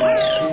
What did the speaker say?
Oh!